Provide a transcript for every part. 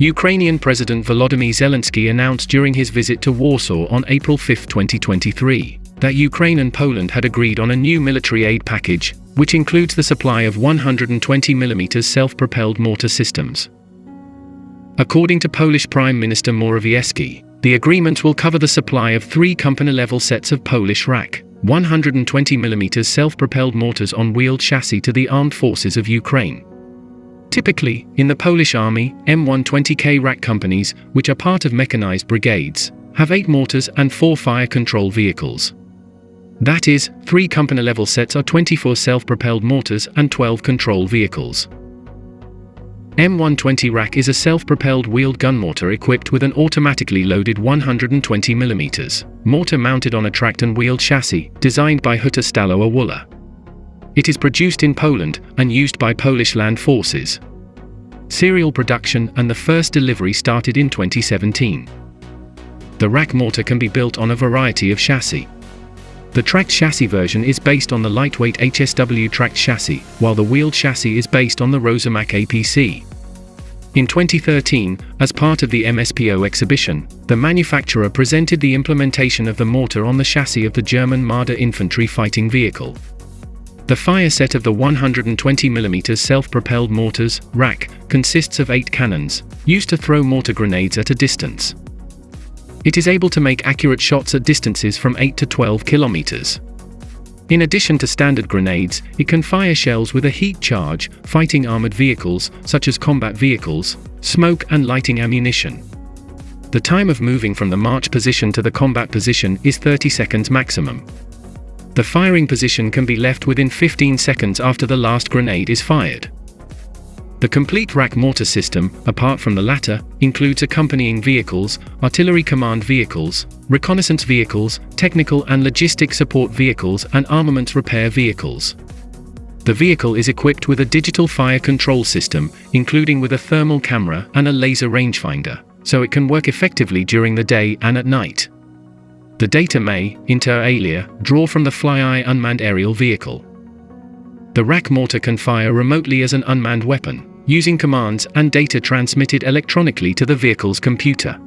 Ukrainian President Volodymyr Zelensky announced during his visit to Warsaw on April 5, 2023, that Ukraine and Poland had agreed on a new military aid package, which includes the supply of 120mm self-propelled mortar systems. According to Polish Prime Minister Morawiecki, the agreement will cover the supply of three company-level sets of Polish RAK 120mm self-propelled mortars on wheeled chassis to the armed forces of Ukraine. Typically, in the Polish army, M120K Rak companies, which are part of mechanized brigades, have eight mortars and four fire control vehicles. That is, three company-level sets are 24 self-propelled mortars and 12 control vehicles. M120 Rak is a self-propelled wheeled gun mortar equipped with an automatically loaded 120mm mortar mounted on a tracked and wheeled chassis, designed by Huta Stalowa Wola. It is produced in Poland and used by Polish land forces. Serial production and the first delivery started in 2017. The Rak mortar can be built on a variety of chassis. The tracked chassis version is based on the lightweight HSW tracked chassis, while the wheeled chassis is based on the Rosomak APC. In 2013, as part of the MSPO exhibition, the manufacturer presented the implementation of the mortar on the chassis of the German Marder infantry fighting vehicle. The fire set of the 120mm self-propelled mortars, Rak, consists of eight cannons, used to throw mortar grenades at a distance. It is able to make accurate shots at distances from 8 to 12 kilometers. In addition to standard grenades, it can fire shells with a heat charge, fighting armored vehicles, such as combat vehicles, smoke and lighting ammunition. The time of moving from the march position to the combat position is 30 seconds maximum. The firing position can be left within 15 seconds after the last grenade is fired. The complete Rak mortar system, apart from the latter, includes accompanying vehicles, artillery command vehicles, reconnaissance vehicles, technical and logistic support vehicles and armaments repair vehicles. The vehicle is equipped with a digital fire control system, including with a thermal camera and a laser rangefinder, so it can work effectively during the day and at night. The data may, inter alia, draw from the FlyEye unmanned aerial vehicle. The Rak mortar can fire remotely as an unmanned weapon, using commands and data transmitted electronically to the vehicle's computer.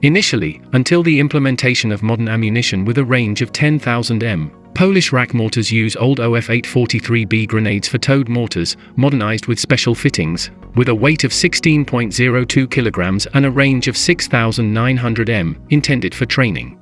Initially, until the implementation of modern ammunition with a range of 10,000 m, Polish Rak mortars use old OF-843B grenades for towed mortars, modernized with special fittings, with a weight of 16.02 kilograms and a range of 6,900 m, intended for training.